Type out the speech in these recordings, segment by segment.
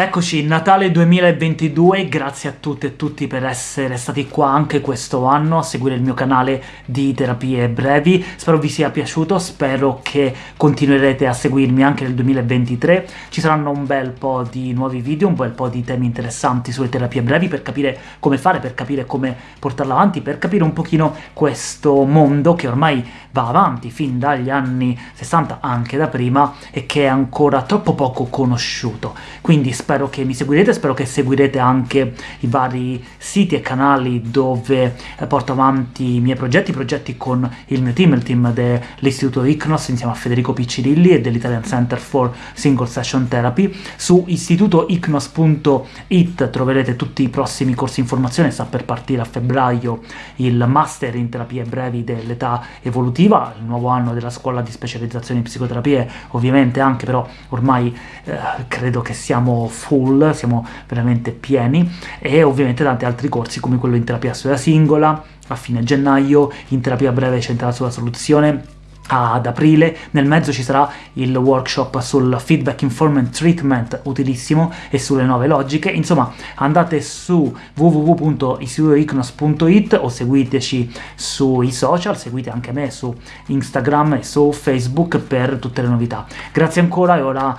Eccoci, Natale 2022, grazie a tutte e tutti per essere stati qua anche questo anno a seguire il mio canale di terapie brevi, spero vi sia piaciuto, spero che continuerete a seguirmi anche nel 2023, ci saranno un bel po' di nuovi video, un bel po' di temi interessanti sulle terapie brevi per capire come fare, per capire come portarla avanti, per capire un pochino questo mondo che ormai va avanti fin dagli anni 60, anche da prima, e che è ancora troppo poco conosciuto, quindi spero che mi seguirete, spero che seguirete anche i vari siti e canali dove eh, porto avanti i miei progetti, progetti con il mio team, il team dell'Istituto ICNOS insieme a Federico Piccirilli e dell'Italian Center for Single Session Therapy. Su istitutoicnos.it troverete tutti i prossimi corsi in formazione, sta per partire a febbraio il Master in Terapie Brevi dell'età evolutiva, il nuovo anno della scuola di specializzazione in psicoterapie, ovviamente anche però ormai eh, credo che siamo full, siamo veramente pieni, e ovviamente tanti altri corsi come quello in terapia studia singola, a fine gennaio, in terapia breve centrata sulla soluzione, ad aprile, nel mezzo ci sarà il workshop sul feedback informed treatment, utilissimo, e sulle nuove logiche, insomma andate su www.istitutoicnos.it o seguiteci sui social, seguite anche me su Instagram e su Facebook per tutte le novità. Grazie ancora e ora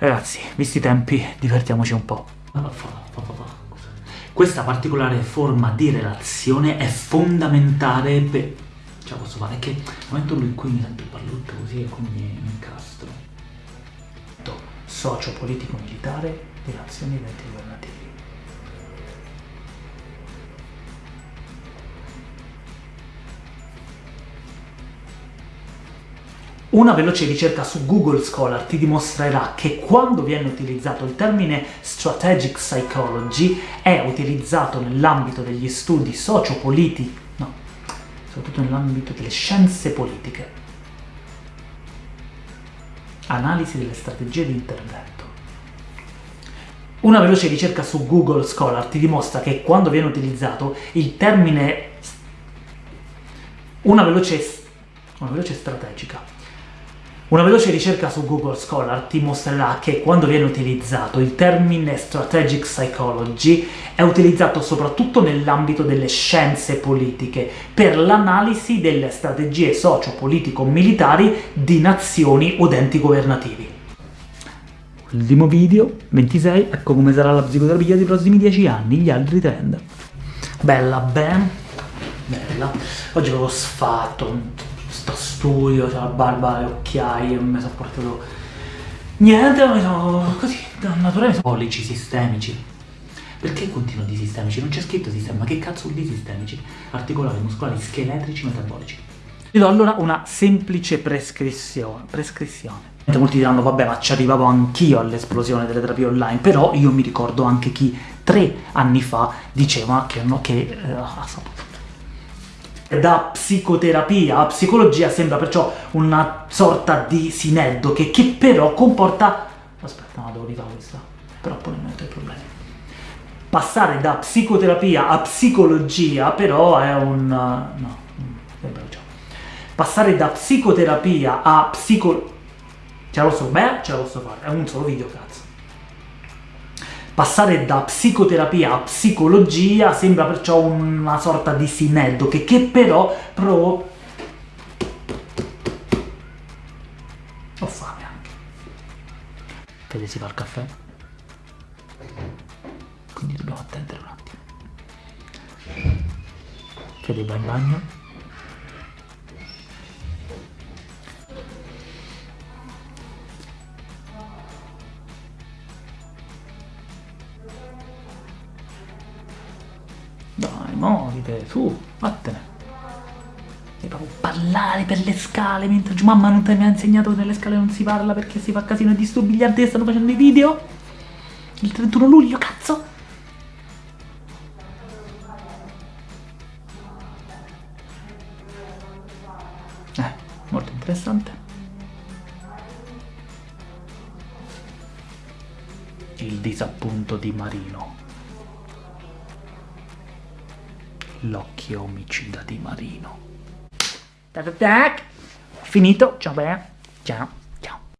Ragazzi, visti i tempi, divertiamoci un po'. Questa particolare forma di relazione è fondamentale per... La posso fare? Che nel momento in cui mi sento brutto così e quindi mi incastro. Socio, politico, militare, relazioni eventi Una veloce ricerca su Google Scholar ti dimostrerà che quando viene utilizzato il termine Strategic Psychology è utilizzato nell'ambito degli studi sociopolitici, no, soprattutto nell'ambito delle scienze politiche. Analisi delle strategie di intervento. Una veloce ricerca su Google Scholar ti dimostra che quando viene utilizzato il termine una veloce, una veloce strategica una veloce ricerca su Google Scholar ti mostrerà che quando viene utilizzato il termine Strategic Psychology è utilizzato soprattutto nell'ambito delle scienze politiche per l'analisi delle strategie socio-politico-militari di nazioni o enti governativi. Ultimo video, 26, ecco come sarà la psicoterapia dei prossimi 10 anni, gli altri trend. Bella, ben, bella. Oggi avevo sfatto, sto studio, c'ho la barba, le occhiaie, non mi sono portato niente, mi sono così, naturalmente polici sistemici. Perché continuo di sistemici? Non c'è scritto sistema, ma che cazzo di sistemici? Articolari, muscolari, scheletrici, metabolici. Vi do allora una semplice prescrizione. prescrizione. Molti diranno, vabbè, ma ci arrivavo anch'io all'esplosione delle terapie online, però io mi ricordo anche chi tre anni fa diceva che, no, che eh, da psicoterapia a psicologia sembra perciò una sorta di sineddo che, però comporta... Aspetta, no, devo rifare questa, però poi non metto i problemi. Passare da psicoterapia a psicologia però è un... no, Passare da psicoterapia a psico... Ce la posso... beh, ce la posso fare, è un solo video, cazzo. Passare da psicoterapia a psicologia sembra perciò una sorta di sineddo, che, però provo... Ho fame anche. Fede si fa il caffè? Quindi dobbiamo attendere un attimo. Fede va in bagno? Muovite, su, vattene. E proprio parlare per le scale mentre mamma non ti mi ha insegnato che nelle scale non si parla perché si fa casino e disturbi gli altri stanno facendo i video? Il 31 luglio, cazzo! Eh, molto interessante. Il disappunto di Marino. L'occhio omicida di Marino. Tac tac tac! Finito, ciao beh, ciao.